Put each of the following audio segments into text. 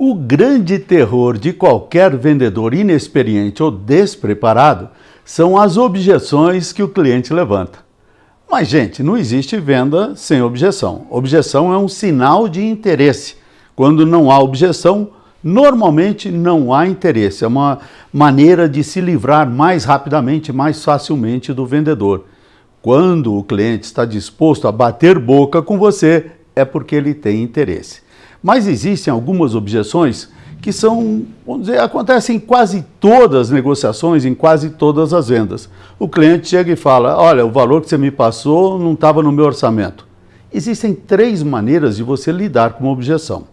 O grande terror de qualquer vendedor inexperiente ou despreparado são as objeções que o cliente levanta. Mas, gente, não existe venda sem objeção. Objeção é um sinal de interesse. Quando não há objeção, normalmente não há interesse. É uma maneira de se livrar mais rapidamente, mais facilmente do vendedor. Quando o cliente está disposto a bater boca com você, é porque ele tem interesse. Mas existem algumas objeções que são, vamos dizer, acontecem em quase todas as negociações, em quase todas as vendas. O cliente chega e fala, olha, o valor que você me passou não estava no meu orçamento. Existem três maneiras de você lidar com uma objeção.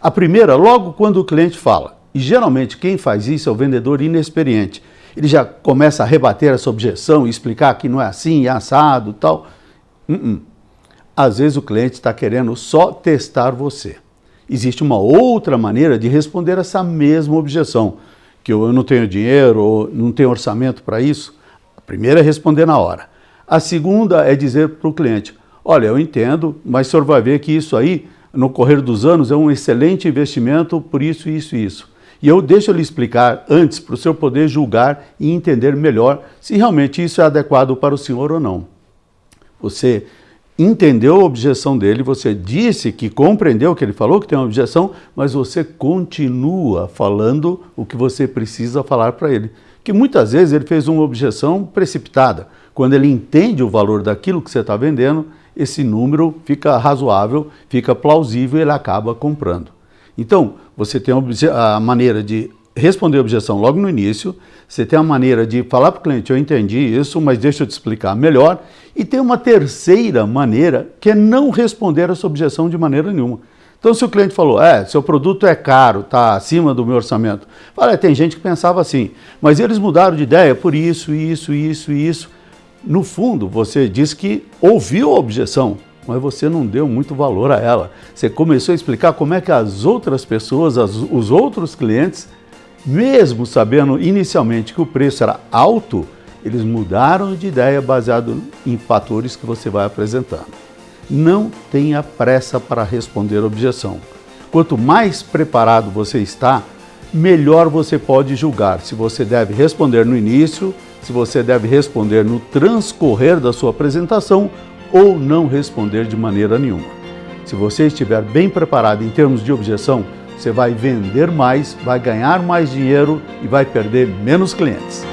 A primeira, logo quando o cliente fala, e geralmente quem faz isso é o vendedor inexperiente. Ele já começa a rebater essa objeção e explicar que não é assim, é assado tal. Uh -uh. Às vezes o cliente está querendo só testar você. Existe uma outra maneira de responder essa mesma objeção, que eu não tenho dinheiro ou não tenho orçamento para isso. A primeira é responder na hora. A segunda é dizer para o cliente, olha, eu entendo, mas o senhor vai ver que isso aí, no correr dos anos, é um excelente investimento por isso, isso e isso. E eu deixo ele explicar antes para o senhor poder julgar e entender melhor se realmente isso é adequado para o senhor ou não. Você entendeu a objeção dele, você disse que compreendeu que ele falou que tem uma objeção, mas você continua falando o que você precisa falar para ele. Que muitas vezes ele fez uma objeção precipitada. Quando ele entende o valor daquilo que você está vendendo, esse número fica razoável, fica plausível e ele acaba comprando. Então, você tem a maneira de responder a objeção logo no início, você tem a maneira de falar para o cliente, eu entendi isso, mas deixa eu te explicar melhor, e tem uma terceira maneira, que é não responder essa objeção de maneira nenhuma. Então, se o cliente falou, é, seu produto é caro, está acima do meu orçamento, fala, é, tem gente que pensava assim, mas eles mudaram de ideia por isso, isso, isso isso. No fundo, você diz que ouviu a objeção, mas você não deu muito valor a ela. Você começou a explicar como é que as outras pessoas, as, os outros clientes, mesmo sabendo inicialmente que o preço era alto, eles mudaram de ideia baseado em fatores que você vai apresentando. Não tenha pressa para responder a objeção. Quanto mais preparado você está, melhor você pode julgar se você deve responder no início, se você deve responder no transcorrer da sua apresentação ou não responder de maneira nenhuma. Se você estiver bem preparado em termos de objeção, você vai vender mais, vai ganhar mais dinheiro e vai perder menos clientes.